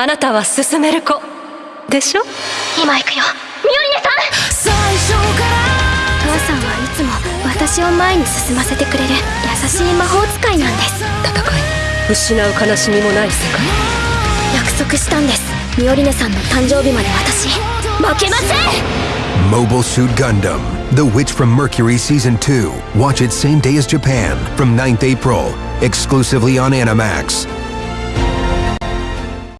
あなたは進める子でしょ今行くよミオリネさん最初から母さんはいつも私を前に進ませてくれる優しい魔法使いなんです戦い失う悲しみもない世界約束したんですミオリネさんの誕生日まで私負けません Mobile Suit Gundam The Witch from Mercury Season 2 Watch it same day as Japan from 9th April exclusively on Animax